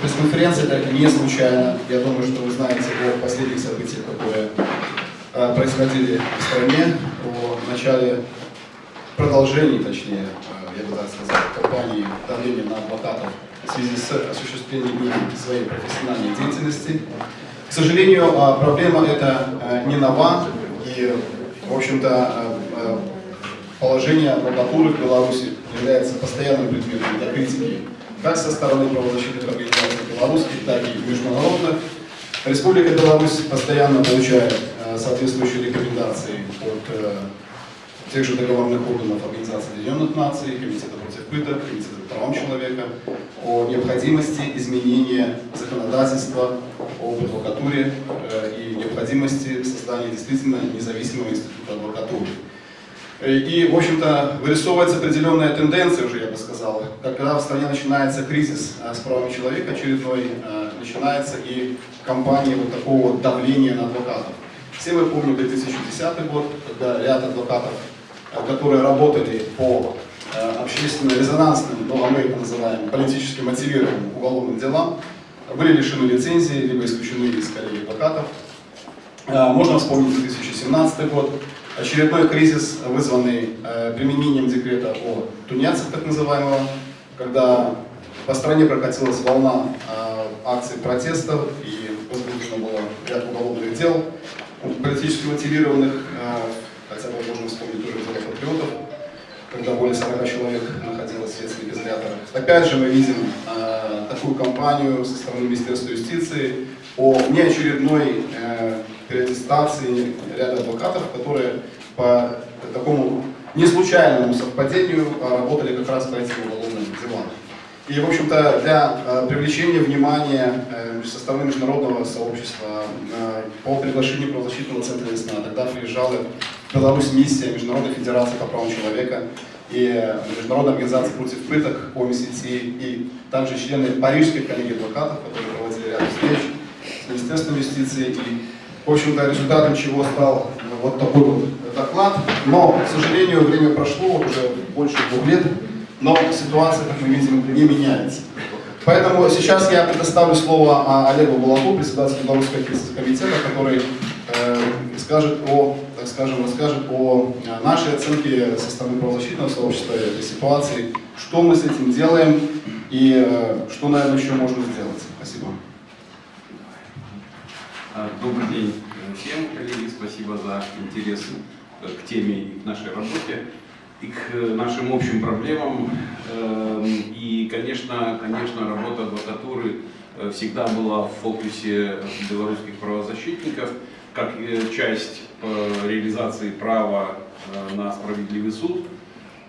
пресс-конференция это не случайно. Я думаю, что вы знаете о последних событиях, которые э, происходили в стране, о начале продолжении, точнее, э, я бы так сказал, кампании давления на адвокатов в связи с осуществлением своей профессиональной деятельности. К сожалению, э, проблема эта не нова, и, в общем-то, положение адвокатуры в Беларуси является постоянным предметом для критики как со стороны правозащитных организаций белорусских, так и международных. Республика Беларусь постоянно получает соответствующие рекомендации от тех же договорных органов Организации Объединенных Наций, Комитета против пыток, Комитета по правам человека о необходимости изменения законодательства об адвокатуре и необходимости создания действительно независимого института адвокатуры. И, в общем-то, вырисовывается определенная тенденция уже, я бы сказал, когда в стране начинается кризис с правами человека очередной, начинается и кампания вот такого давления на адвокатов. Все мы помним 2010 год, когда ряд адвокатов, которые работали по общественно-резонансным, ну а мы это называем политически мотивированным уголовным делам, были лишены лицензии, либо исключены из коллегии адвокатов. Можно вспомнить 2017 год, очередной кризис, вызванный э, применением декрета о тунецах, так называемого, когда по стране прокатилась волна э, акций протестов и возбуждено было ряд уголовных дел, политически мотивированных, э, хотя бы можно вспомнить тоже дело патриотов, когда более 40 человек находилось в следственных изоляторах. Опять же мы видим такую кампанию со стороны Министерства юстиции о неочередной э, переаттестации ряда адвокатов, которые по такому не случайному совпадению работали как раз по этим уголовным делам. И, в общем-то, для э, привлечения внимания э, со стороны международного сообщества э, по приглашению правозащитного центра «Весна» тогда приезжала в Беларусь миссия Международной Федерации по правам человека и Международной организации против пыток ОМСТ, и также члены Парижской коллегии адвокатов, которые проводили ряд встреч с Министерством юстиции. И, в общем-то, результатом чего стал вот такой вот доклад. Но, к сожалению, время прошло, уже больше двух лет, но ситуация, как мы видим, не меняется. Поэтому сейчас я предоставлю слово Олегу Балаку, председателю Белорусского комитета, который э, скажет о, так скажем, расскажет о нашей оценке со стороны правозащитного сообщества этой ситуации, что мы с этим делаем и э, что, наверное, еще можно сделать. Спасибо. Добрый день всем, коллеги. Спасибо за интерес к теме и к нашей работе и к нашим общим проблемам. Эм, и, конечно, конечно, работа адвокатуры э, всегда была в фокусе белорусских правозащитников, как э, часть э, реализации права на справедливый суд,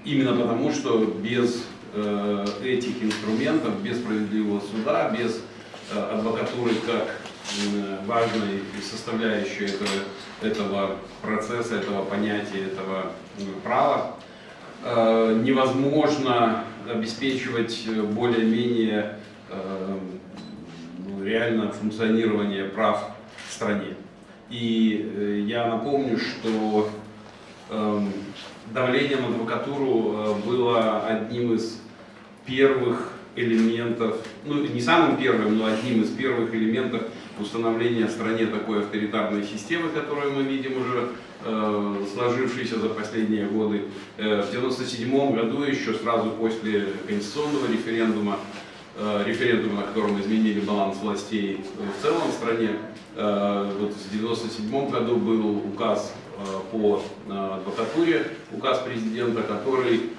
именно потому, что без этих инструментов, без справедливого суда, без адвокатуры как важной составляющей этого, этого процесса, этого понятия, этого права, Э, невозможно обеспечивать более-менее э, ну, реально функционирование прав в стране. И э, я напомню, что эм, давление на адвокатуру было одним из первых элементов, ну не самым первым, но одним из первых элементов установления в стране такой авторитарной системы, которую мы видим уже э, сложившейся за последние годы. Э, в 1997 году, еще сразу после конституционного референдума, э, референдума, на котором изменили баланс властей в целом в стране, э, вот в 1997 году был указ э, по э, адвокатуре, указ президента, который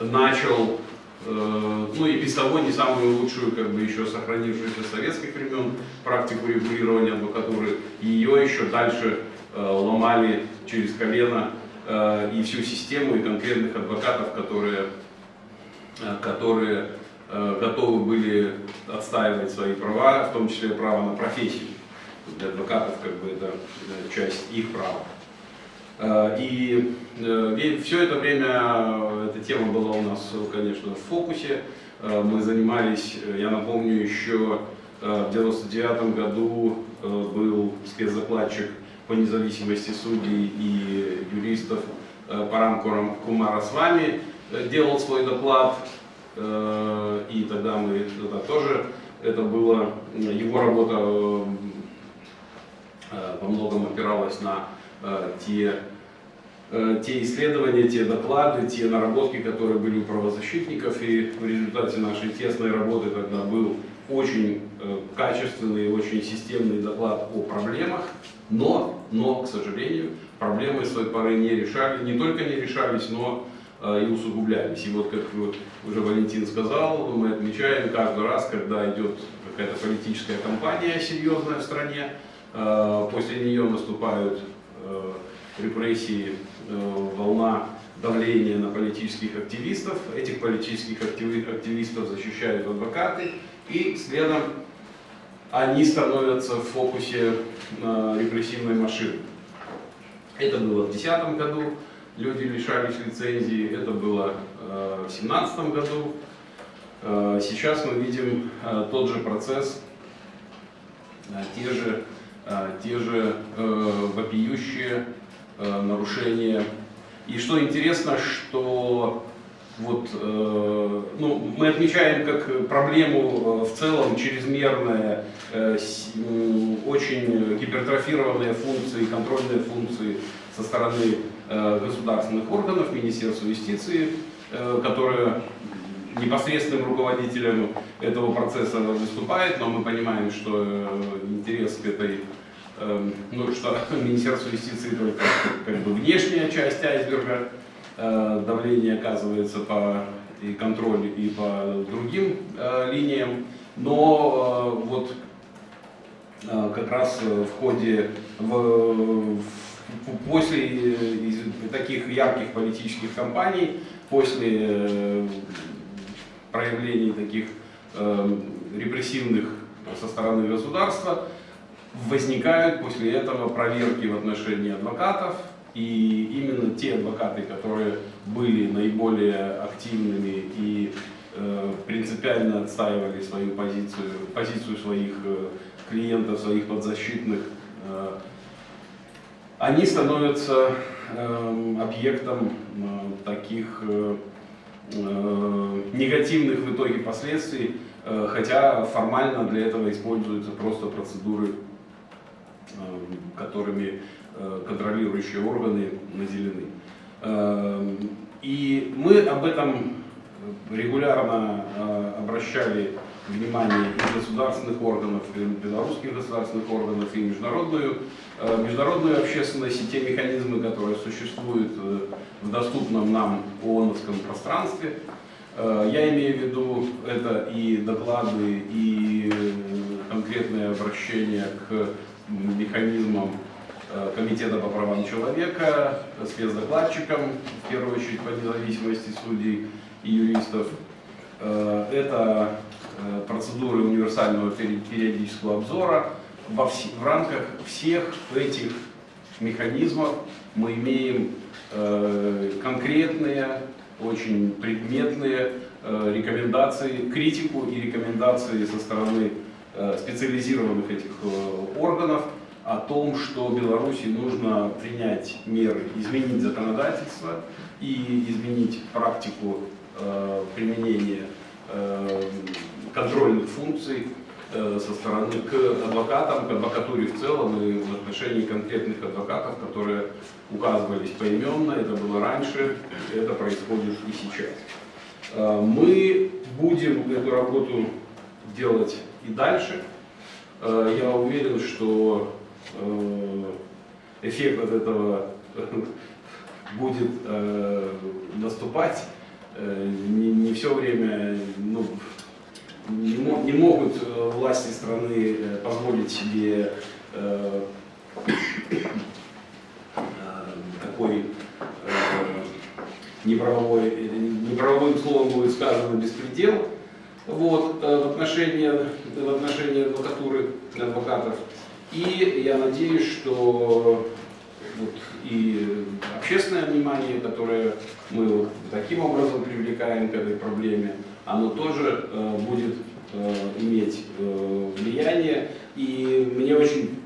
начал Э, ну и без того не самую лучшую, как бы еще сохранившуюся советских времен практику регулирования адвокатуры. Ее еще дальше э, ломали через колено э, и всю систему, и конкретных адвокатов, которые, которые готовы были отстаивать свои права, в том числе право на профессию. Для адвокатов как бы это часть их права. Э, и э, все это время эта тема была у нас, конечно, в фокусе. Э, мы занимались, я напомню, еще в 99 году был спецзакладчик по независимости судей и юристов Парам Кумара с вами, делал свой доклад, и тогда мы тогда тоже Это было, его работа во многом опиралась на те Э, те исследования, те доклады, те наработки, которые были у правозащитников. И в результате нашей тесной работы тогда был очень э, качественный, очень системный доклад о проблемах, но, но, к сожалению, проблемы с той поры не решали, не только не решались, но э, и усугублялись. И вот, как уже Валентин сказал, мы отмечаем каждый раз, когда идет какая-то политическая кампания серьезная в стране, после нее наступают репрессии, э, волна давления на политических активистов. Этих политических активистов защищают адвокаты, и следом они становятся в фокусе э, репрессивной машины. Это было в 2010 году, люди лишались лицензии, это было э, в 2017 году. Сейчас мы видим тот же процесс, те же, те же вопиющие э, нарушения. И что интересно, что вот, э, ну, мы отмечаем как проблему э, в целом чрезмерные, э, э, очень гипертрофированные функции, контрольные функции со стороны э, государственных органов, Министерства юстиции, э, которые непосредственным руководителем этого процесса выступает, но мы понимаем, что э, интерес к этой Эм, ну, что Министерство юстиции только как бы внешняя часть айсберга, э, давление оказывается по и контроль и по другим э, линиям, но вот как раз в ходе, в, после таких ярких политических кампаний, после проявлений таких репрессивных со стороны государства, возникают после этого проверки в отношении адвокатов, и именно те адвокаты, которые были наиболее активными и э, принципиально отстаивали свою позицию, позицию своих э, клиентов, своих подзащитных, э, они становятся э, объектом э, таких э, э, негативных в итоге последствий, э, хотя формально для этого используются просто процедуры Эм, которыми э, контролирующие органы наделены. И мы об этом регулярно э, обращали внимание и государственных органов, и белорусских государственных органов, и международную, э, международную общественность, и те механизмы, которые существуют в доступном нам ООНовском пространстве. Я имею в виду это и доклады, и конкретные обращения к механизмом э, Комитета по правам человека, спецдокладчиком, в первую очередь по независимости судей и юристов. Э, это э, процедуры универсального периодического обзора. Во в, в рамках всех этих механизмов мы имеем конкретные, очень предметные рекомендации, критику и рекомендации со стороны Э, специализированных этих э, органов о том, что Беларуси нужно принять меры, изменить законодательство и изменить практику э, применения контрольных функций со стороны к адвокатам, к адвокатуре в целом и в отношении конкретных адвокатов, которые указывались поименно, это было раньше, это происходит и сейчас. Мы будем эту работу делать и дальше. Э, я уверен, что э, эффект от этого будет э, наступать. Не все время ну, не, не могут власти страны позволить себе такой неправовой, неправовым словом будет сказано беспредел вот, в, отношении, в отношении адвокатуры, адвокатов. И я надеюсь, что вот, и общественное внимание, которое мы вот таким образом привлекаем к этой проблеме, оно тоже э, будет э, иметь э, влияние. И мне очень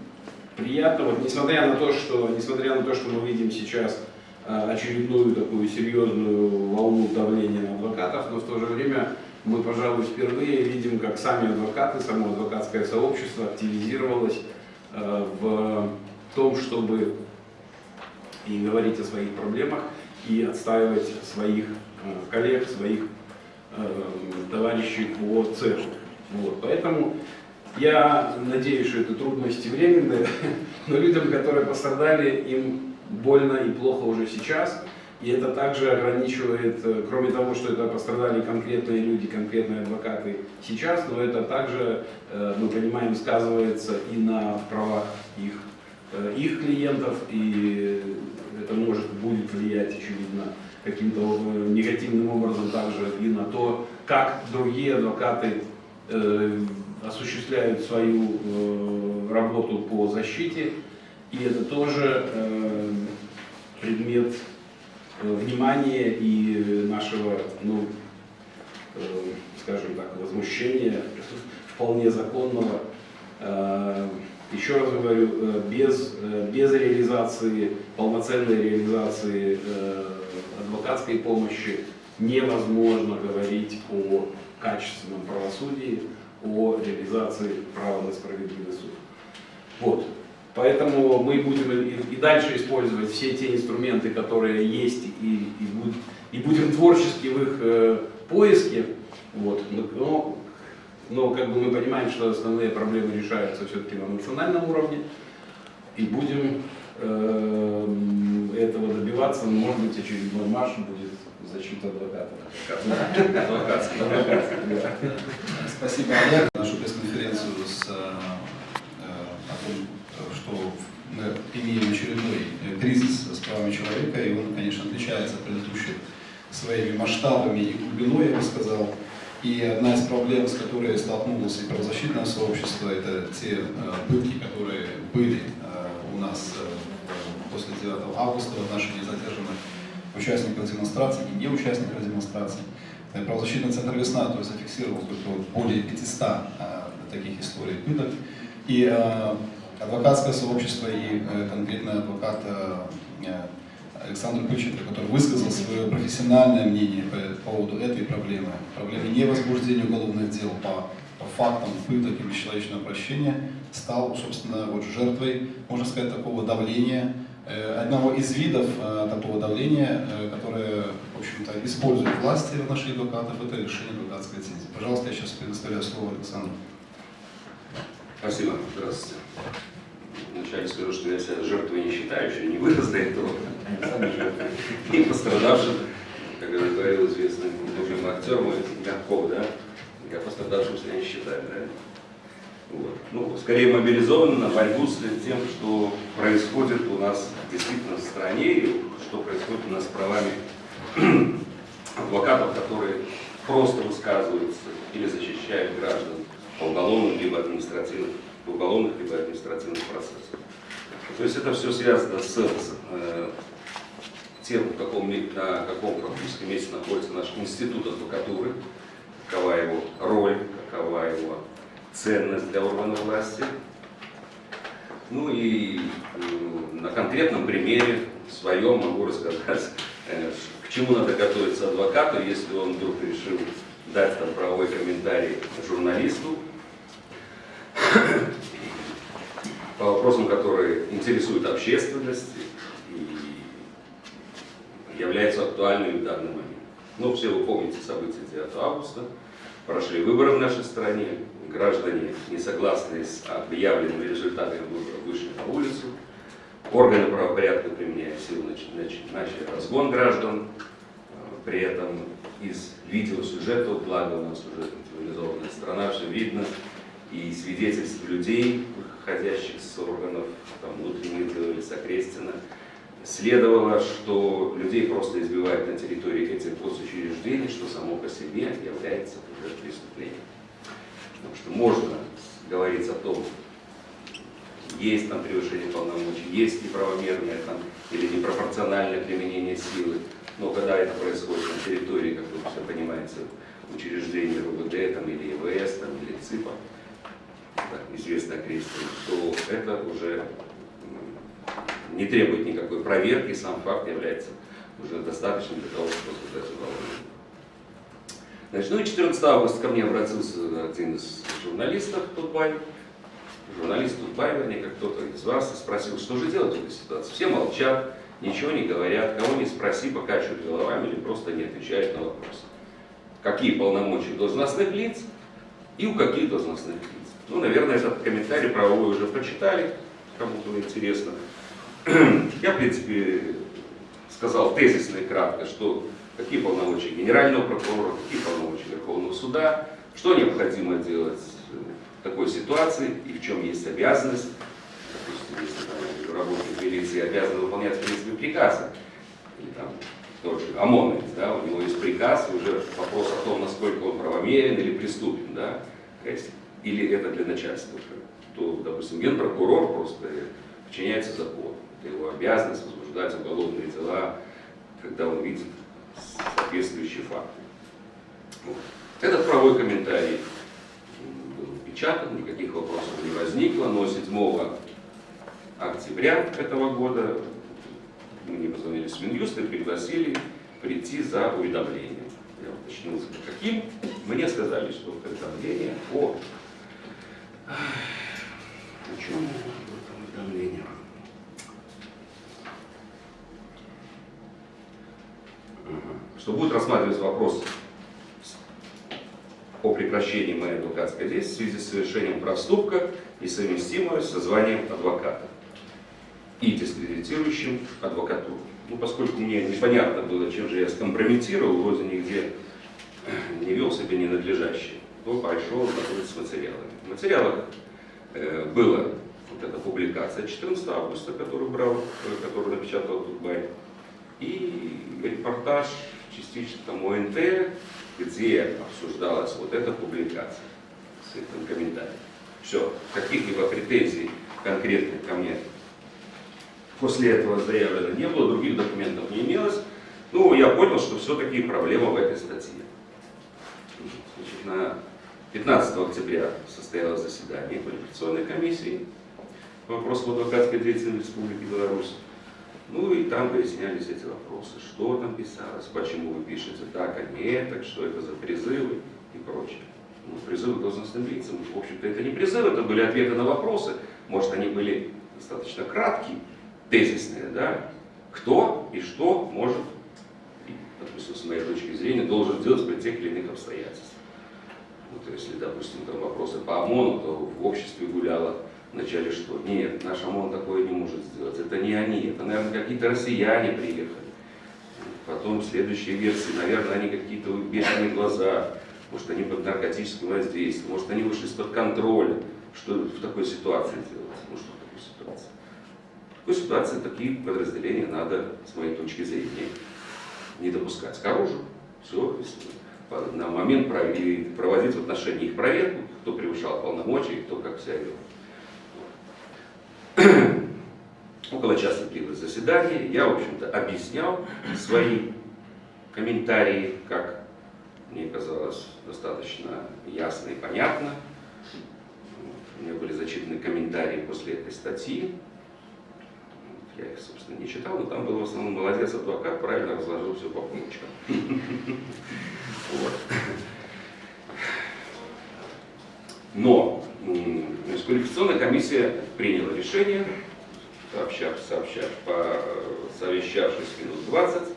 приятно, вот, несмотря на то, что, несмотря на то, что мы видим сейчас э, очередную такую серьезную волну давления на адвокатов, но в то же время мы, пожалуй, впервые видим, как сами адвокаты, само адвокатское сообщество активизировалось э, в том, чтобы и говорить о своих проблемах, и отстаивать своих э, коллег, своих товарищей по цеху. Вот. Поэтому я надеюсь, что это трудности временные, но людям, которые пострадали, им больно и плохо уже сейчас. И это также ограничивает, э, кроме того, что это пострадали конкретные люди, конкретные адвокаты сейчас, но это также, э, мы понимаем, сказывается и на правах их, э, их клиентов, и это может, будет влиять, очевидно, каким-то негативным образом также и на то, как другие адвокаты осуществляют свою работу по защите. И это тоже предмет Э, внимания и нашего, ну, э, скажем так, возмущения вполне законного. Э, еще раз говорю, без, без реализации, полноценной реализации адвокатской помощи невозможно говорить о качественном правосудии, о реализации права на справедливый суд. Вот. Поэтому мы будем и, дальше использовать все те инструменты, которые есть, и, и, будь, и будем творчески в их э, поиске. Вот. Но, но как бы мы понимаем, что основные проблемы решаются все-таки на национальном уровне. И будем этого добиваться. Может быть, очередной марш будет защита адвоката. Спасибо, Олег. Нашу пресс-конференцию с э, что мы имеем очередной э, кризис с правами человека, и он, конечно, отличается от предыдущих своими масштабами и глубиной, я бы сказал. И одна из проблем, с которой столкнулось и правозащитное сообщество, это те э, пытки, которые были э, у нас э, после 9 августа в отношении задержанных участников демонстраций и неучастников демонстраций. Э, правозащитный центр «Весна» то есть, зафиксировал только более 500 э, таких историй пыток. И э, адвокатское сообщество и э, конкретно адвокат Александр Пыченко, который высказал свое профессиональное мнение по поводу этой проблемы, проблемы невозбуждения уголовных дел по, по фактам пыток и бесчеловечного обращения, стал, собственно, вот жертвой, можно сказать, такого давления, одного из видов такого давления, которое, в общем-то, использует власти в наших адвокатов, это решение адвокатской лицензии. Пожалуйста, я сейчас предоставляю слово Александру. Спасибо. Здравствуйте. Вначале скажу, что я себя жертвой не считаю, еще не вырос до этого. И пострадавшим, как говорил известный актер мой, Мягков, да, я пострадавшим себя не считаю, да. Вот. Ну, скорее мобилизован на борьбу с тем, что происходит у нас действительно в стране, и что происходит у нас с правами адвокатов, которые просто высказываются или защищают граждан по уголовным либо административным уголовных либо административных процессах. То есть это все связано с, э, тем, каком, на каком практическом месте находится наш институт адвокатуры, какова его роль, какова его ценность для органов власти. Ну и э, на конкретном примере своем могу рассказать, э, к чему надо готовиться адвокату, если он вдруг решил дать там правовой комментарий журналисту, по вопросам, которые интересуют общественность и являются актуальными в данный момент. Ну, все вы помните события 9 августа, прошли выборы в нашей стране, граждане, не согласные с объявленными результатами выборов, вышли на улицу, органы правопорядка, применяя силу, начали разгон граждан, при этом из видеосюжета, благо у нас уже цивилизованная страна, все видно, и свидетельств людей, выходящих с органов там, внутренних дел или с окрестина, следовало, что людей просто избивают на территории этих госучреждений, что само по себе является уже преступлением. Потому что можно говорить о том, есть там превышение полномочий, есть неправомерное там, или непропорциональное применение силы, но когда это происходит на территории, как вы все понимаете, учреждения РУВД там, или ЕВС там, или ЦИПа, известно крестьян, то это уже не требует никакой проверки, сам факт является уже достаточным для того, чтобы создать уголовное. Значит, ну и 14 августа ко мне обратился один из журналистов Тутбай, журналист Тутбай, вернее, как кто-то из вас, и спросил, что же делать в этой ситуации. Все молчат, ничего не говорят, кого не спроси, покачивают головами или просто не отвечают на вопросы. Какие полномочия должностных лиц и у каких должностных лиц. Ну, наверное, этот комментарий правовой уже прочитали, кому было интересно. Я, в принципе, сказал тезисно и кратко, что какие полномочия генерального прокурора, какие полномочия Верховного суда, что необходимо делать в такой ситуации и в чем есть обязанность. Допустим, если работник милиции обязан выполнять, в принципе, приказы, или там тот же ОМОНовец, да, у него есть приказ, уже вопрос о том, насколько он правомерен или преступен, да, или это для начальства, то, допустим, генпрокурор просто подчиняется закону. Это его обязанность возбуждать уголовные дела, когда он видит соответствующие факты. Вот. Этот правовой комментарий был впечатан, никаких вопросов не возникло, но 7 октября этого года мне позвонили с Минюста и пригласили прийти за уведомлением. Я уточнил, каким. Мне сказали, что уведомление о... О чем это уведомление? Что будет рассматриваться вопрос о прекращении моей адвокатской деятельности в связи с совершением проступка, несовместимого со званием адвоката и дискредитирующим адвокатуру. Ну, поскольку мне непонятно было, чем же я скомпрометировал, вроде нигде не вел себя ненадлежащий, то пошел знакомиться с материалами. В материалах э, была вот эта публикация 14 августа, которую брал, э, которую напечатал Дубай, и репортаж частично там ОНТ, где обсуждалась вот эта публикация с этим комментарием. Все, каких-либо претензий конкретных ко мне после этого заявлено не было, других документов не имелось. Ну, я понял, что все-таки проблема в этой статье. Значит, на 15 октября состоялось заседание квалификационной комиссии по вопросам адвокатской деятельности Республики Беларусь. Ну и там выяснялись эти вопросы, что там писалось, почему вы пишете так, а не так, что это за призывы и прочее. Ну, призывы должностным лицам, в общем-то, это не призывы, это были ответы на вопросы. Может, они были достаточно краткие, тезисные, да? Кто и что может, допустим, с моей точки зрения, должен сделать при тех или иных обстоятельствах. Вот, если, допустим, там вопросы по ОМОНу, то в обществе гуляло вначале что? Нет, наш ОМОН такое не может сделать. Это не они, это, наверное, какие-то россияне приехали. Потом следующие версии, наверное, они какие-то бешеные глаза, может, они под наркотическим воздействием, может, они вышли из-под контроля. Что в такой ситуации делать? Ну, что в такой ситуации? В такой ситуации такие подразделения надо, с моей точки зрения, не допускать к оружию. Все, на момент проводить в отношении их проверку, кто превышал полномочия, кто как себя вел. Около часа длилось заседание. Я, в общем-то, объяснял свои комментарии, как мне казалось, достаточно ясно и понятно. У меня были зачитаны комментарии после этой статьи. Я их, собственно, не читал, но там был в основном молодец адвокат, правильно разложил все по полочкам. Но квалификационная комиссия приняла решение, сообщав, сообщав, совещавшись минут 20, э,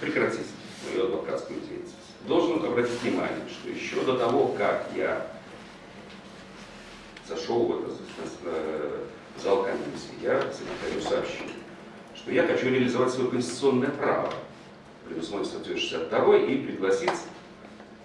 прекратить мою адвокатскую деятельность. Должен обратить внимание, что еще до того, как я зашел в этот э, зал комиссии, я секретарю сообщил, что я хочу реализовать свое конституционное право, предусмотрено статьей 62, и пригласить,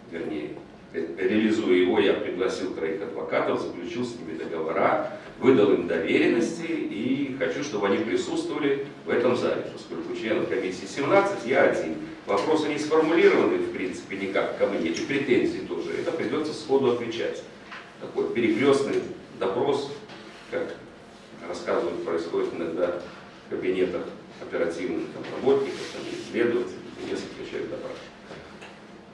вернее, реализуя его, я пригласил троих адвокатов, заключил с ними договора, выдал им доверенности и хочу, чтобы они присутствовали в этом зале, поскольку членов комиссии 17, я один. Вопросы не сформулированы, в принципе, никак ко мне, и претензии тоже. Это придется сходу отвечать. Такой перекрестный допрос, как рассказывают, происходит иногда в кабинетах оперативных там, работников, там, следователей, несколько человек допрашивают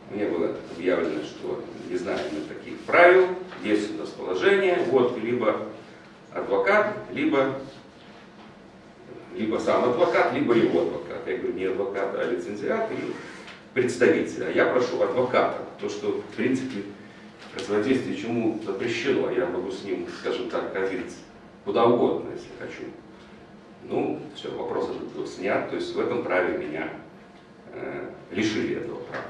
мне было объявлено, что не знаем мы таких правил, есть у нас положение, вот, либо адвокат, либо, либо сам адвокат, либо его адвокат. Я говорю, не адвокат, а лицензиат, и представителя, а я прошу адвоката. То, что, в принципе, противодействие чему запрещено, я могу с ним, скажем так, ходить куда угодно, если хочу. Ну, все, вопрос этот был снят, то есть в этом праве меня э, лишили этого права.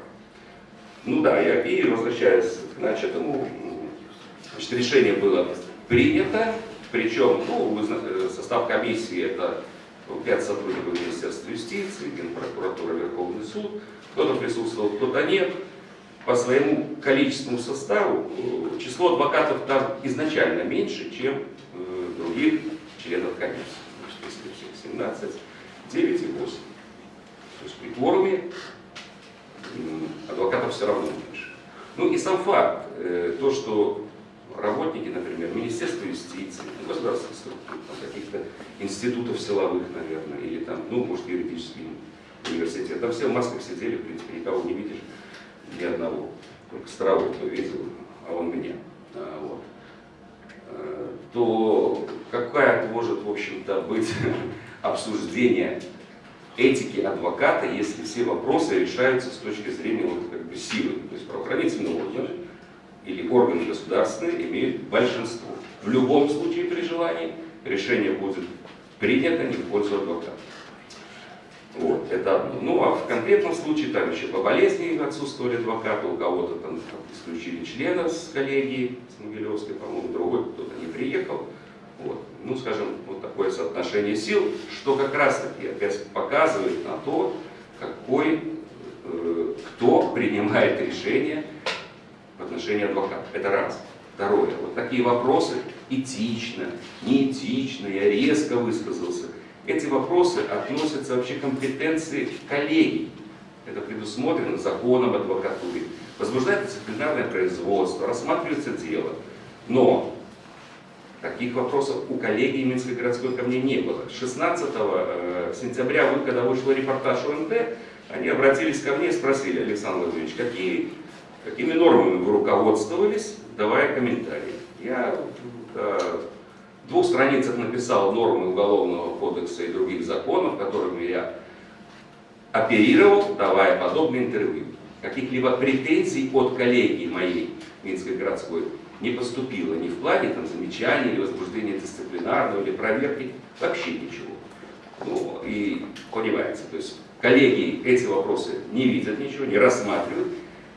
Ну да, я, и возвращаясь к начатому, значит, решение было принято, причем ну, э, состав комиссии это пять сотрудников Министерства юстиции, Генпрокуратура, Верховный суд, кто-то присутствовал, кто-то нет. По своему количественному составу э, число адвокатов там изначально меньше, чем э, других членов комиссии. Значит, если всех 17, 9 и 8. То есть при кворуме адвокатов все равно меньше. Ну и сам факт, э, то, что работники, например, Министерства юстиции, государственных структур, каких-то институтов силовых, наверное, или там, ну, может, юридический университет, там все в масках сидели, в принципе, никого не видишь, ни одного. Только Старовой, кто видел, а он меня. А, вот. А, то какая может, в общем-то, быть обсуждение этики адвоката, если все вопросы решаются с точки зрения вот, как бы, силы. То есть правоохранительные органы или органы государственные имеют большинство. В любом случае при желании решение будет принято не в пользу адвоката. Вот, это одно. Ну а в конкретном случае там еще по болезни отсутствовали адвокаты, у кого-то там исключили члена с коллегии, с Могилевской, по-моему, другой кто-то не приехал. Вот. Ну, скажем, вот такое соотношение сил, что как раз таки опять показывает на то, какой, э, кто принимает решение в отношении адвоката. Это раз. Второе. Вот такие вопросы, этично, неэтично, я резко высказался. Эти вопросы относятся вообще к компетенции коллегий. Это предусмотрено законом адвокатуры. Возбуждается дисциплинарное производство, рассматривается дело. Но таких вопросов у коллегии Минской городской ко мне не было. 16 э, сентября, когда вышел репортаж ОНТ, они обратились ко мне и спросили, Александр Владимирович, какие Какими нормами вы руководствовались, давая комментарии? Я э, в двух страницах написал нормы Уголовного кодекса и других законов, которыми я оперировал, давая подобные интервью. Каких-либо претензий от коллеги моей Минской городской не поступило ни в плане там, замечаний или возбуждения дисциплинарного или проверки, вообще ничего. Ну и понимаете, то есть коллеги эти вопросы не видят ничего, не рассматривают,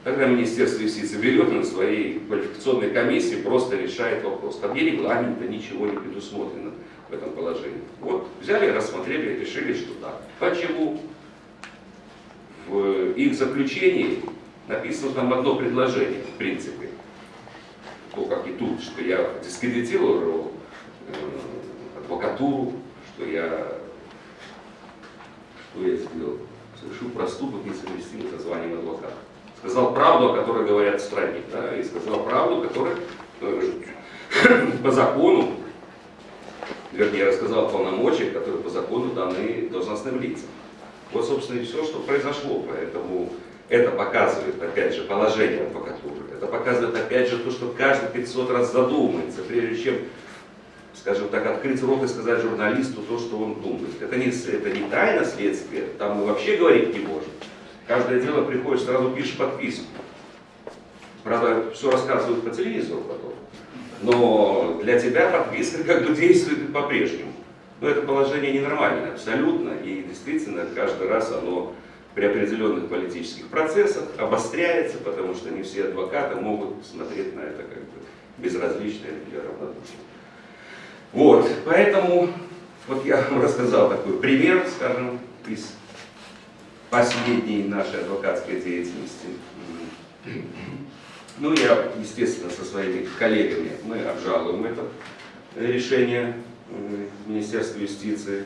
Тогда Министерство юстиции берет на своей квалификационной комиссии, просто решает вопрос. Там ни регламента, ничего не предусмотрено в этом положении. Вот взяли, рассмотрели, решили, что так. Почему? В их заключении написано там одно предложение, в принципе. То, как и тут, что я дискредитировал э, адвокатуру, что я, что я сделал? Совершил проступок несовместимый со званием адвоката сказал правду, о которой говорят в стране, да, и сказал правду, которая э, по закону, вернее, рассказал полномочия, которые по закону даны должностным лицам. Вот, собственно, и все, что произошло. Поэтому это показывает, опять же, положение адвокатуры. Это показывает, опять же, то, что каждый 500 раз задумается, прежде чем, скажем так, открыть рот и сказать журналисту то, что он думает. Это не, это не тайна следствия, там мы вообще говорить не можем. Каждое дело приходит, сразу пишешь подписку. Правда, все рассказывают по телевизору потом. Но для тебя подписка как бы действует по-прежнему. Но это положение ненормальное абсолютно. И действительно, каждый раз оно при определенных политических процессах обостряется, потому что не все адвокаты могут смотреть на это как бы безразлично или равнодушно. Вот, поэтому вот я вам рассказал такой пример, скажем, из последней нашей адвокатской деятельности. Ну, я, естественно, со своими коллегами, мы обжалуем это решение Министерства юстиции.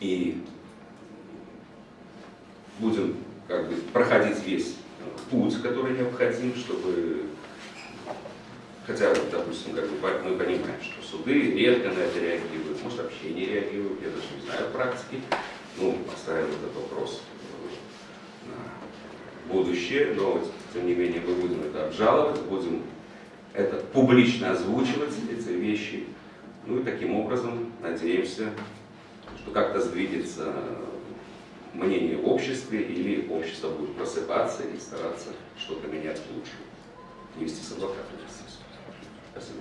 И будем как бы проходить весь путь, который необходим, чтобы Хотя, допустим, как бы, мы понимаем, что суды редко на это реагируют, может вообще не реагируют, я даже не знаю практики. Ну, оставим этот вопрос на будущее, но тем не менее мы будем это обжаловать, будем это публично озвучивать, эти вещи. Ну и таким образом надеемся, что как-то сдвинется мнение в обществе, или общество будет просыпаться и стараться что-то менять к лучшему. Не с адвокатом. Спасибо.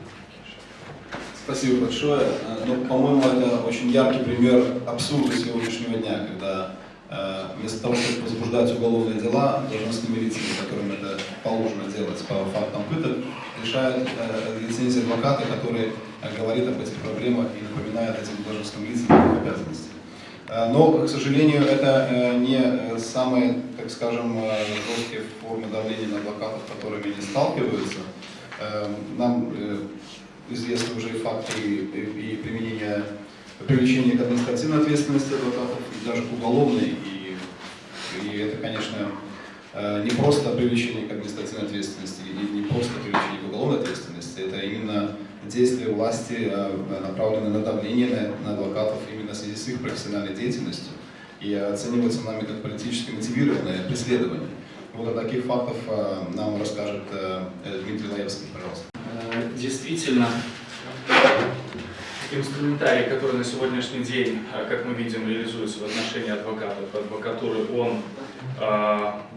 Спасибо большое. Ну, по-моему, это очень яркий пример абсурда сегодняшнего дня, когда э, вместо того, чтобы возбуждать уголовные дела, должностными лицами, которым это положено делать по фактам пыток, решает э, лицензия адвоката, который говорит об этих проблемах и напоминает этим должностным лицам их обязанности. Э, Но, к сожалению, это э, не э, самые, так скажем, жесткие формы давления на адвокатов, которыми они сталкиваются. Нам известны уже факты и, применения, привлечения к административной ответственности адвокатов, и даже к уголовной. И, и это, конечно, не просто привлечение к административной ответственности, и не просто привлечение к уголовной ответственности, это именно действия власти, э, направленные на давление на, адвокатов именно в связи с их профессиональной деятельностью и оцениваются нами как политически мотивированное преследование. Вот о таких фактах э, нам расскажет э, Дмитрий Лаевский, пожалуйста. Действительно, инструментарий, который на сегодняшний день, как мы видим, реализуется в отношении адвокатов, адвокатуры, он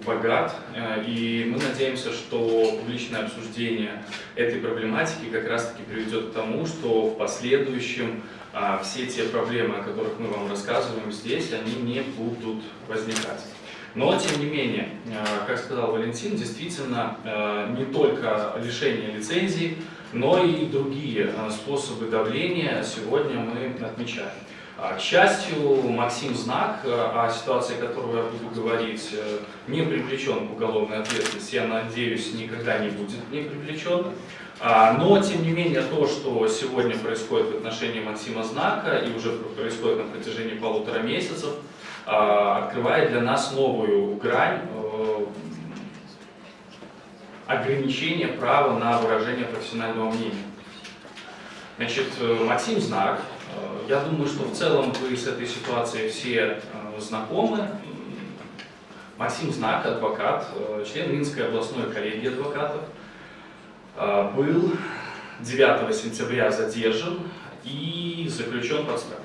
богат, э, и мы надеемся, что публичное обсуждение этой проблематики как раз-таки приведет к тому, что в последующем э, все те проблемы, о которых мы вам рассказываем здесь, они не будут возникать. Но, тем не менее, э, как сказал Валентин, действительно э, не только лишение лицензии, но и другие э, способы давления сегодня мы отмечаем. А, К счастью, Максим Знак, э, о ситуации которого я буду говорить, э, не привлечен к уголовной ответственности, я надеюсь, никогда не будет не привлечен. А, Но, тем не менее, то, что сегодня происходит в отношении Максима Знака и уже происходит на протяжении полутора месяцев, а, открывает для нас новую грань э, ограничения права на выражение профессионального мнения. Значит, Максим Знак, я думаю, что в целом вы с этой ситуацией все э, знакомы. Максим Знак, адвокат, э, член Минской областной коллегии адвокатов, э, был 9 сентября задержан и заключен под стражу.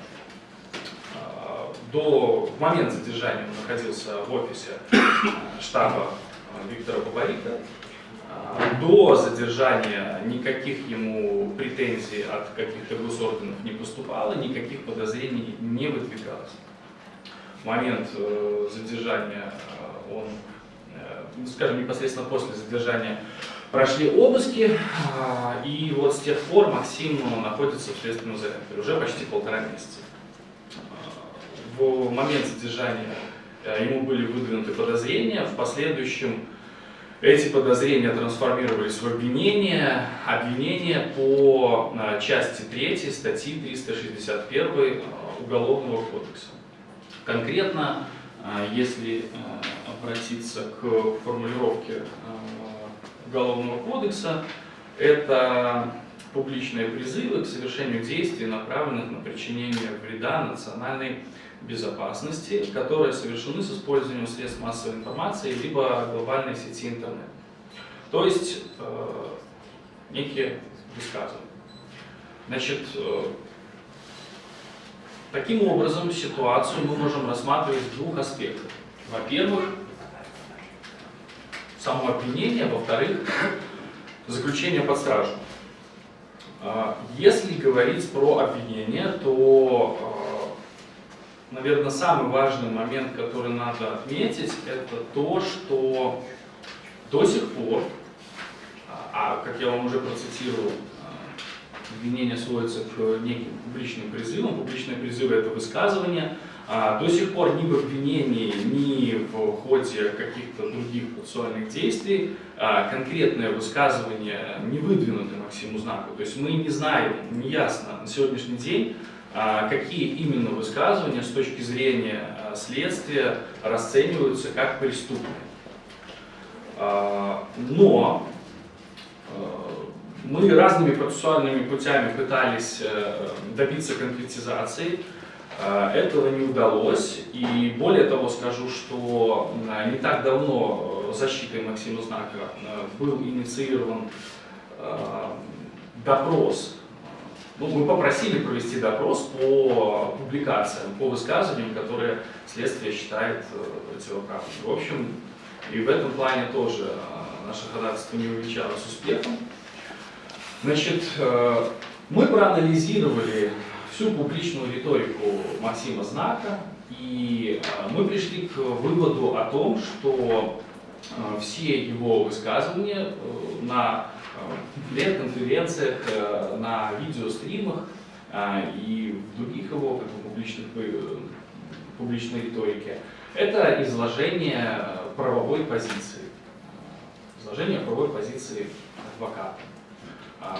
Э, До в момент задержания он находился в офисе э, штаба э, Виктора Бабарика. До задержания никаких ему претензий от каких-то госорганов не поступало, никаких подозрений не выдвигалось. В момент э, задержания э, он, э, скажем, непосредственно после задержания прошли обыски, и вот с тех пор Максим находится в следственном изоляторе уже почти полтора месяца. В момент задержания ему были выдвинуты подозрения, в последующем эти подозрения трансформировались в обвинения, обвинения по э, части 3 статьи 361 э, Уголовного кодекса. Конкретно, э, если обратиться к формулировке Уголовного кодекса, это публичные призывы к совершению действий, направленных на причинение вреда национальной безопасности, которые совершены с использованием средств массовой информации либо глобальной сети интернет. То есть э, некие высказывания. Значит, э, таким образом ситуацию мы можем рассматривать в двух аспектах. Во-первых, само обвинение, во-вторых, заключение под стражу. А, Если говорить про обвинение, то, а, наверное, самый важный момент, который надо отметить, это то, что до сих пор, а как я вам уже процитировал, а, обвинение сводится к неким публичным призывам. Публичные призывы – это высказывания. А, До сих пор ни в обвинении, ни в ходе каких-то других процессуальных действий а, конкретное высказывание не выдвинуто Максиму Знаку. То есть мы не знаем, не ясно на сегодняшний день, а, какие именно высказывания с точки зрения а, следствия расцениваются как преступные. А, Но мы разными процессуальными путями пытались э, добиться конкретизации. Этого не удалось. И более того скажу, что не так давно э, защитой Максима Знака э, был инициирован допрос ну, мы попросили провести допрос по публикациям, по высказываниям, которые следствие считает противоправными. В общем, и в этом плане тоже наше ходатайство не увенчалось успехом. Значит, мы проанализировали всю публичную риторику Максима Знака, и мы пришли к выводу о том, что все его высказывания на пресс-конференциях, на видеостримах и в других его как бы, публичных, публичной риторике, это изложение правовой позиции. Изложение правовой позиции адвоката.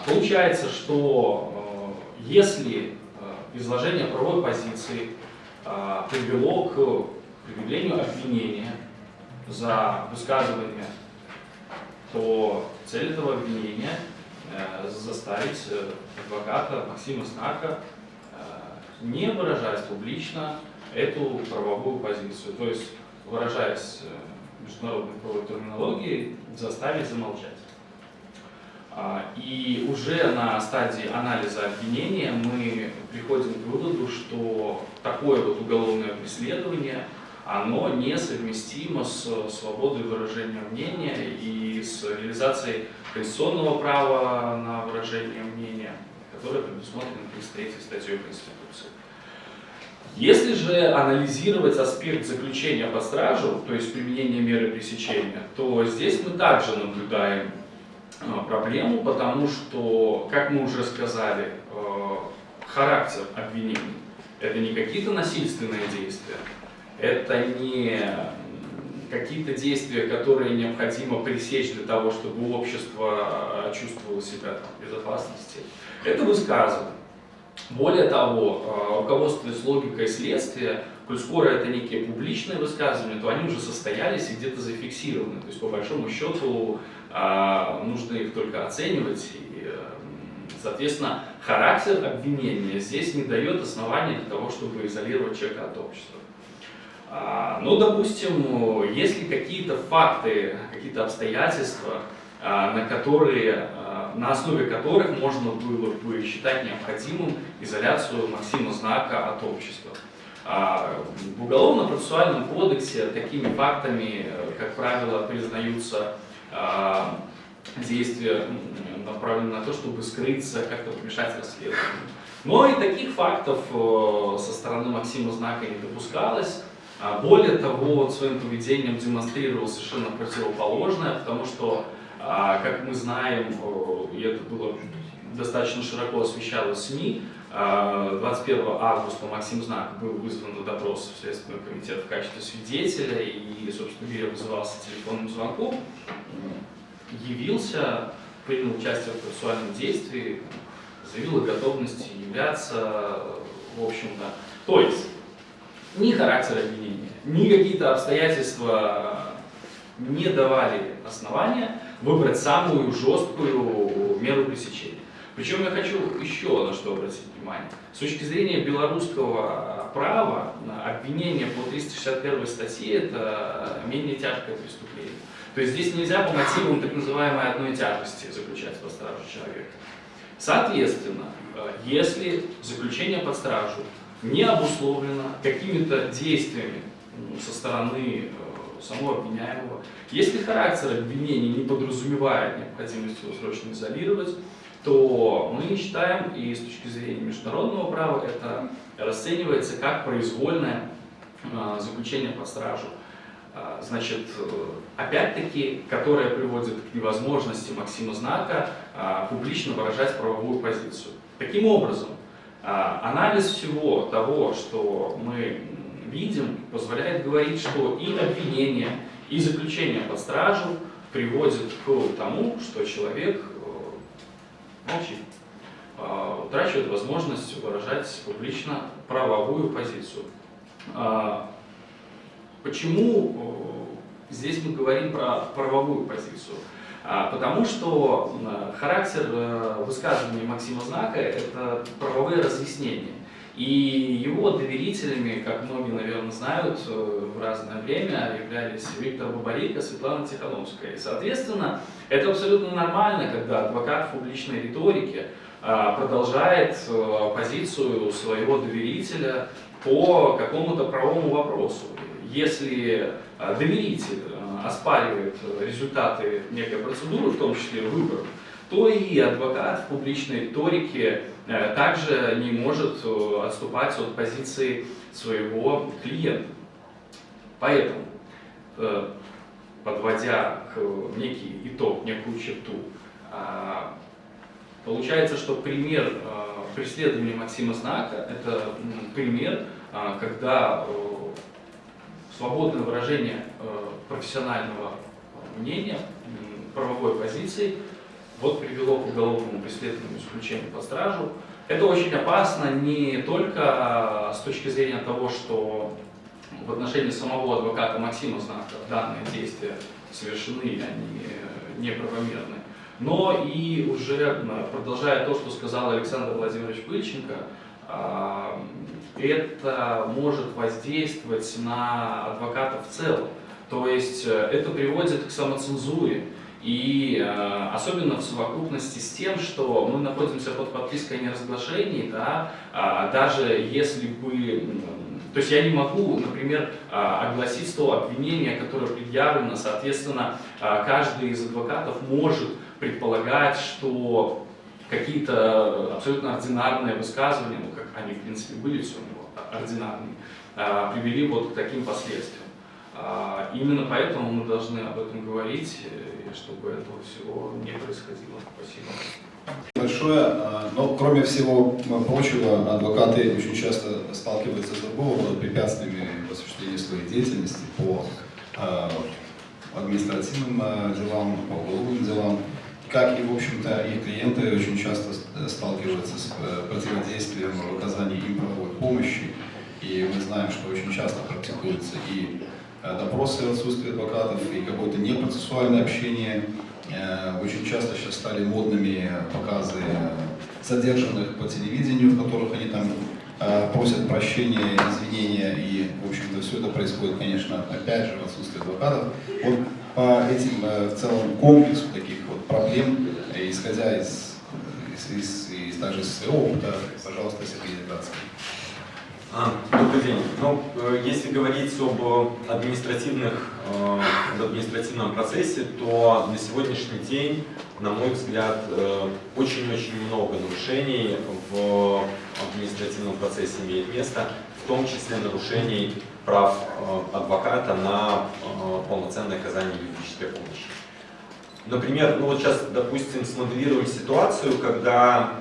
Получается, что если изложение правовой позиции привело к предъявлению обвинения за высказывание, то цель этого обвинения заставить адвоката Максима Снака не выражать публично эту правовую позицию, то есть выражаясь международной правовой терминологией, заставить замолчать. И уже на стадии анализа обвинения мы приходим к выводу, что такое вот уголовное преследование, оно несовместимо с свободой выражения мнения и с реализацией конституционного права на выражение мнения, которое предусмотрено 33 статьей Конституции. Если же анализировать аспект заключения под стражу, то есть применение меры пресечения, то здесь мы также наблюдаем а, проблему, потому что, как мы уже сказали, э, характер обвинений – это не какие-то насильственные действия, это не какие-то действия, которые необходимо пресечь для того, чтобы общество э, чувствовало себя в безопасности. Это высказывание. Более того, э, руководствуясь логикой следствия, коль скоро это некие публичные высказывания, то они уже состоялись и где-то зафиксированы. То есть, по большому счету, а, нужно их только оценивать. И, э, соответственно, характер обвинения здесь не дает основания для того, чтобы изолировать человека от общества. А, ну, допустим, если какие-то факты, какие-то обстоятельства, а, на которые на основе которых можно было бы считать необходимым изоляцию Максима Знака от общества. В Уголовно-процессуальном кодексе такими фактами, как правило, признаются а, действия направлены на то, чтобы скрыться, как-то помешать расследованию. Но и таких фактов э, со стороны Максима Знака не допускалось. А, более того, он своим поведением демонстрировал совершенно противоположное, потому что, а, как мы знаем, и это было достаточно широко освещалось СМИ, 21 августа Максим Знак был вызван на допрос в Следственный комитет в качестве свидетеля и, собственно говоря, вызывался телефонным звонком, явился, принял участие в процессуальном действии, заявил о готовности являться, в общем-то. То есть, ни характер обвинения, ни какие-то обстоятельства не давали основания выбрать самую жесткую меру пресечения. Причем я хочу еще на что обратить внимание. С точки зрения белорусского права, обвинение по 361 статье – это менее тяжкое преступление. То есть здесь нельзя по мотивам так называемой одной тяжести заключать под стражу человека. Соответственно, если заключение под стражу не обусловлено какими-то действиями со стороны э, самого обвиняемого, если характер обвинения не подразумевает необходимость его срочно изолировать, то мы считаем, и с точки зрения международного права, это расценивается как произвольное а, заключение под стражу. А, значит, опять-таки, которое приводит к невозможности Максима Знака а, публично выражать правовую позицию. Таким образом, анализ всего того, что мы видим, позволяет говорить, что и обвинение, и заключение под стражу приводит к тому, что человек молчит, а, утрачивает возможность выражать публично правовую позицию. А, почему э, здесь мы говорим про правовую позицию? А, потому что характер э, высказывания Максима Знака – это правовые разъяснения. И его доверителями, как многие, наверное, знают, э, в разное время являлись Виктор Бабарика, Светлана Тихановская. И, соответственно, это абсолютно нормально, когда адвокат в публичной риторике продолжает позицию своего доверителя по какому-то правовому вопросу. Если доверитель оспаривает результаты некой процедуры, в том числе выборов, то и адвокат в публичной риторике э, также не может э, отступать от позиции своего клиента. Поэтому, э, подводя некий итог, некую черту, получается, что пример преследования Максима Знака – это пример, когда свободное выражение профессионального мнения, правовой позиции – вот привело к уголовному преследованию исключению под стражу. Это очень опасно не только с точки зрения того, что в отношении самого адвоката Максима Знака данные действия совершены, они неправомерны, но и уже продолжая то, что сказал Александр Владимирович Пыльченко, а, это может воздействовать на адвоката в целом. То есть э, это приводит к самоцензуре, и э, особенно в совокупности с тем, что мы находимся под подпиской о неразглашении, да, э, даже если бы... То есть я не могу, например, э, огласить то обвинение, которое предъявлено, соответственно, э, каждый из адвокатов может предполагать, что какие-то абсолютно ординарные высказывания, ну как они в принципе были все у него ординарные, э, привели вот к таким последствиям. Именно поэтому мы должны об этом говорить, чтобы этого всего не происходило. Спасибо. Большое. А, но кроме всего прочего, адвокаты очень часто сталкиваются с другого препятствиями в осуществлении своей деятельности по а, административным а, делам, по уголовным делам. Как и, в общем-то, их клиенты очень часто сталкиваются с э, противодействием в оказании им правовой помощи. И мы знаем, что очень часто практикуется и Э, допросы в адвокатов и какое-то непроцессуальное общение. Э, очень часто сейчас стали модными показы задержанных по телевидению, в которых они там э, просят прощения, извинения, и, в общем-то, все это происходит, конечно, опять же, в отсутствии адвокатов. Вот по этим, в целом, комплексу таких проблем, исходя из, из, из, из из своего опыта, пожалуйста, Сергей Дебратский. А, добрый день. Ну, э, если говорить об административных, э, об административном процессе, то на сегодняшний день, на мой взгляд, э, очень-очень много нарушений в административном процессе имеет место, в том числе нарушений прав адвоката на полноценное оказание юридической помощи. Например, ну вот сейчас, допустим, смоделируем ситуацию, когда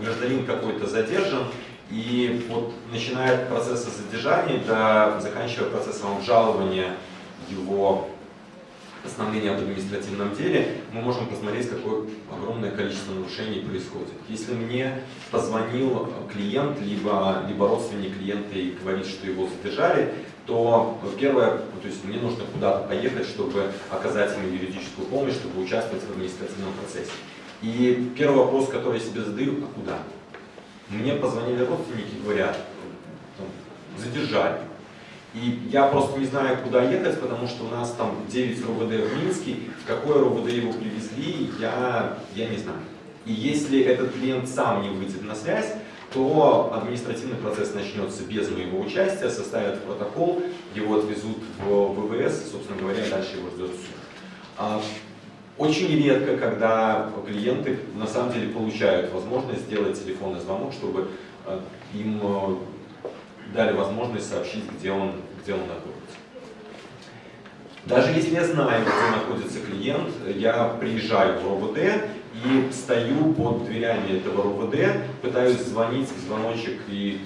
гражданин какой-то задержан, и вот начиная от процесса задержания до заканчивая процессом обжалования его постановления об административном деле, мы можем посмотреть, какое огромное количество нарушений происходит. Если мне позвонил клиент, либо, либо родственник клиента и говорит, что его задержали, то первое, то есть мне нужно куда-то поехать, чтобы оказать ему юридическую помощь, чтобы участвовать в административном процессе. И первый вопрос, который я себе задаю, а куда? Мне позвонили родственники, говорят, задержали. И я просто не знаю, куда ехать, потому что у нас там 9 РОВД в Минске, в какое РОВД его привезли, я, я не знаю. И если этот клиент сам не выйдет на связь, то административный процесс начнется без моего участия, составят протокол, его отвезут в ВВС, собственно говоря, дальше его ждет суд. А очень редко, когда клиенты на самом деле получают возможность сделать телефонный звонок, чтобы э, им э, дали возможность сообщить, где он, где он находится. Даже если я знаю, где находится клиент, я приезжаю в РОВД и стою под дверями этого РОВД, пытаюсь звонить в звоночек и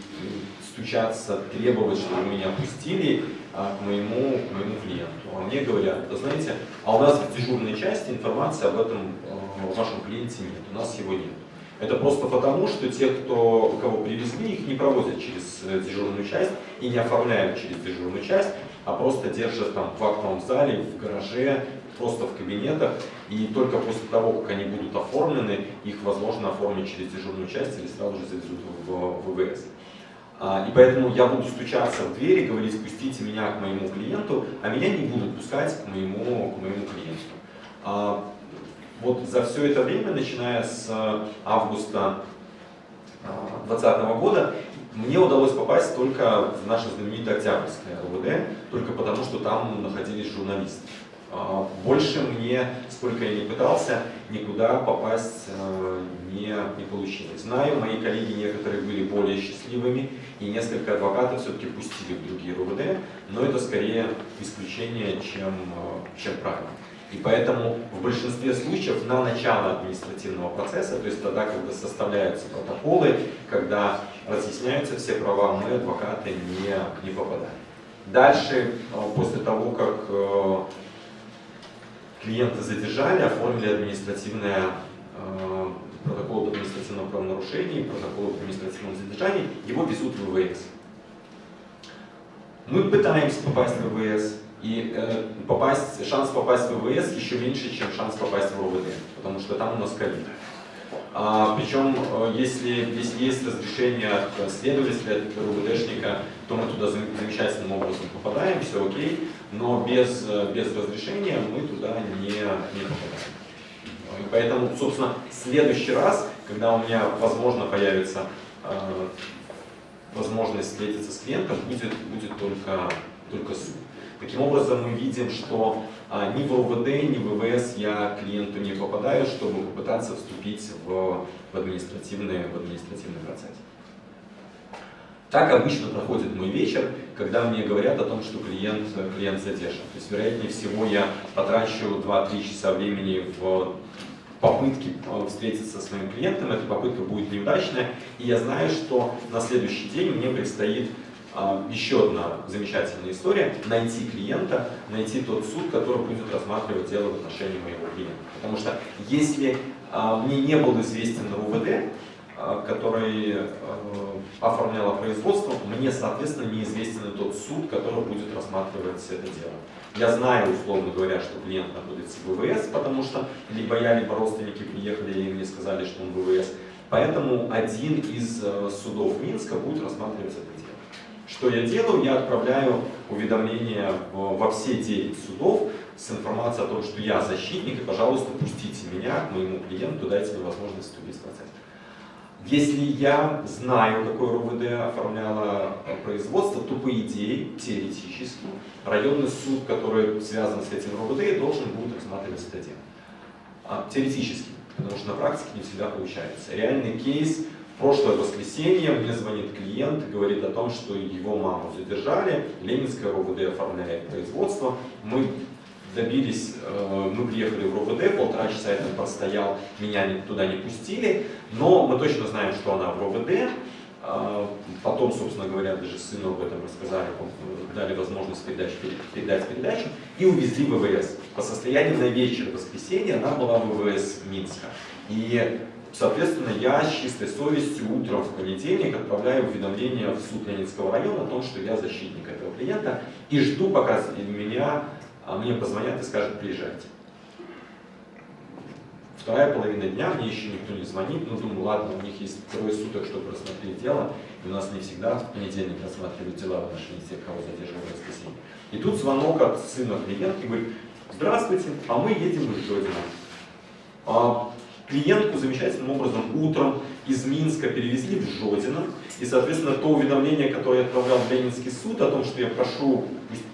стучаться, требовать, чтобы меня пустили, а, к моему, к моему клиенту. А мне говорят, да знаете, а у нас в дежурной части информации об этом э, вашем клиенте нет, у нас его нет. Это просто потому, что те, кто, кого привезли, их не проводят через э, дежурную часть и не оформляют через дежурную часть, а просто держат там в актовом зале, в гараже, просто в кабинетах. И только после того, как они будут оформлены, их возможно оформить через дежурную часть или сразу же завезут в ВВС. А, и поэтому я буду стучаться в двери, говорить, пустите меня к моему клиенту, а меня не будут пускать к моему, к моему клиенту. А, Вот за все это время, начиная с августа 2020 года, мне удалось попасть только в наше знаменитое Октябрьское РУВД, только потому, что там находились журналисты. А, больше мне, сколько я не пытался, никуда попасть э, не, не получилось. Знаю, мои коллеги некоторые были более счастливыми, и несколько адвокатов все-таки пустили в другие РУВД, но это скорее исключение, чем, э, чем правило. И поэтому в большинстве случаев на начало административного процесса, то есть тогда, когда составляются протоколы, когда разъясняются все права, мы, адвокаты, не, не попадаем. Дальше, э, после того, как клиента задержали, оформили административное э, протокол об административном правонарушении, протокол об административном задержании, его везут в ВВС. Мы пытаемся попасть в ВВС, и э, попасть, шанс попасть в ВВС еще меньше, чем шанс попасть в РОВД, потому что там у нас ковид. А, причем, э, если, если есть разрешение от следователя, от РУВДшника, то мы туда замечательным образом попадаем, все окей, но без, э, без разрешения мы туда не, не попадаем. И поэтому, собственно, в следующий раз, когда у меня, возможно, появится э, возможность встретиться с клиентом, будет, будет только, только суд. Таким образом, мы видим, что а, ни в РУВД, ни в ВВС я клиенту не попадаю, чтобы попытаться вступить в, в, административный, в административный процесс. Так обычно проходит мой вечер, когда мне говорят о том, что клиент, клиент задержан. То есть, вероятнее всего, я потрачу 2-3 часа времени в попытке э, встретиться со своим клиентом, эта попытка будет неудачная, и я знаю, что на следующий день мне предстоит а, еще одна замечательная история – найти клиента, найти тот суд, который будет рассматривать дело в отношении моего клиента. Потому что если а, мне не был известен РУВД, который оформлял производство, мне, соответственно, неизвестен тот суд, который будет рассматривать это дело. Я знаю, условно говоря, что клиент находится в ВВС, потому что либо я, либо родственники приехали и мне сказали, что он в ВВС. Поэтому один из судов Минска будет рассматривать это дело. Что я делаю? Я отправляю уведомления во все 9 судов с информацией о том, что я защитник, и, пожалуйста, пустите меня к моему клиенту, дайте мне возможность вступить процесс. Если я знаю, какое РУВД оформляло производство, то, по идее, теоретически, районный суд, который связан с этим РУВД, должен будет рассматривать это дело. А, теоретически, потому что на практике не всегда получается. Реальный кейс в прошлое воскресенье мне звонит клиент и говорит о том, что его маму задержали, Ленинское РОВД оформляет производство. Мы добились, э, мы приехали в РОВД, полтора часа я там простоял, меня туда не пустили, но мы точно знаем, что она в РОВД. А, потом, собственно говоря, даже сыну об этом рассказали, дали возможность передать, передать передачу и увезли в ВВС. По состоянию на вечер воскресенья она была в ВВС Минска. И Соответственно, я с чистой совестью утром в понедельник отправляю уведомление в суд Ленинского района о том, что я защитник этого клиента и жду, пока меня, мне позвонят и скажут, приезжайте. Вторая половина дня, мне еще никто не звонит, но думаю, ладно, у них есть трое суток, чтобы рассмотреть дело, и у нас не всегда в понедельник рассматривают дела в отношении тех, кого задерживают в воскресенье. И тут звонок от сына клиентки, говорит, здравствуйте, а мы едем из Жодина. А клиентку замечательным образом утром из Минска перевезли в Жодино. И, соответственно, то уведомление, которое я отправлял в Ленинский суд о том, что я прошу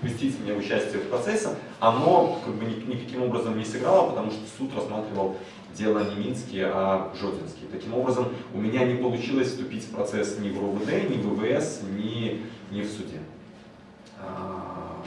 пустить меня в участие в процессе, оно как бы никаким образом не сыграло, потому что суд рассматривал дело не Минский, а Жодинский. Таким образом, у меня не получилось вступить в процесс ни в РУВД, ни в ВВС, ни, ни в суде. А,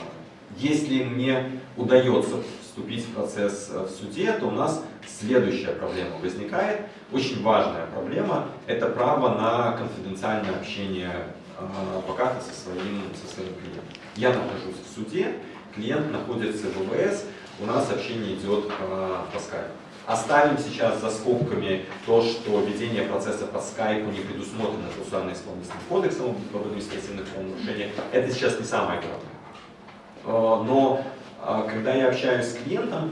если мне удается вступить в процесс в суде, то у нас следующая проблема возникает. Очень важная проблема – это право на конфиденциальное общение а, адвоката со своим, со своим клиентом. Я нахожусь в суде, клиент находится в ВВС, у нас общение идет по, по скайпу. Оставим сейчас за скобками то, что ведение процесса по скайпу не предусмотрено процессуально-исполнительным кодексом об административных правонарушениях. Это сейчас не самое главное. Но когда я общаюсь с клиентом,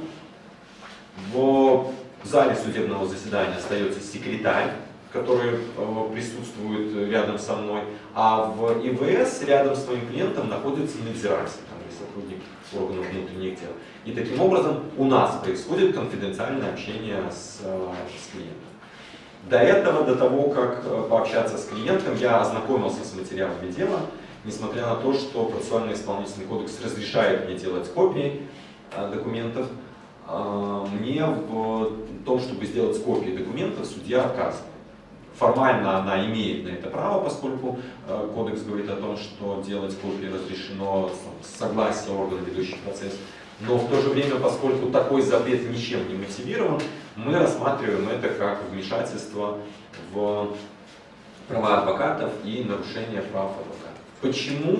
в зале судебного заседания остается секретарь, который э, присутствует рядом со мной, а в ИВС рядом с моим клиентом находится надзиратель, там, сотрудник органов внутренних дел. И таким образом у нас происходит конфиденциальное общение с, э, с клиентом. До этого, до того, как э, пообщаться с клиентом, я ознакомился с материалами дела, несмотря на то, что процессуальный исполнительный кодекс разрешает мне делать копии э, документов, э, мне в том, чтобы сделать копии документов, судья отказывает. Формально она имеет на это право, поскольку э, кодекс говорит о том, что делать копии разрешено с согласия органа, ведущий процесс. Но в то же время, поскольку такой запрет ничем не мотивирован, мы рассматриваем это как вмешательство в права адвокатов и нарушение прав адвокатов. Почему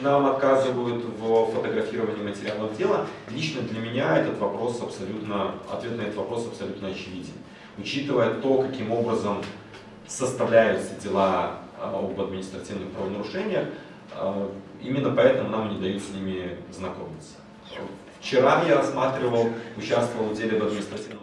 нам отказывают в фотографировании материалов дела? Лично для меня этот вопрос абсолютно, ответ на этот вопрос абсолютно очевиден. Учитывая то, каким образом составляются дела а, об административных правонарушениях, а, именно поэтому нам не дают с ними знакомиться. Вчера я рассматривал, участвовал в деле об административном